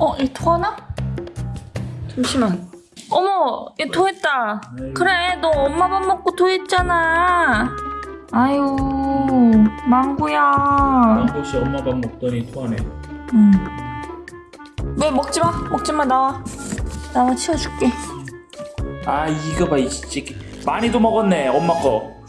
어, 얘 토하나? 잠시만. 어머, 얘 토했다. 그래, 너 엄마 밥 먹고 토했잖아. 아유, 망고야 망고씨 엄마 밥 먹더니 토하네. 응. 왜 먹지 마, 먹지 마, 나와. 나와 치워줄게. 아 이거 봐이 새끼. 많이도 먹었네 엄마 거.